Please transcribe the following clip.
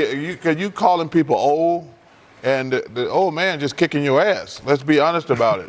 You, you calling people old, and the, the old man just kicking your ass. Let's be honest about it.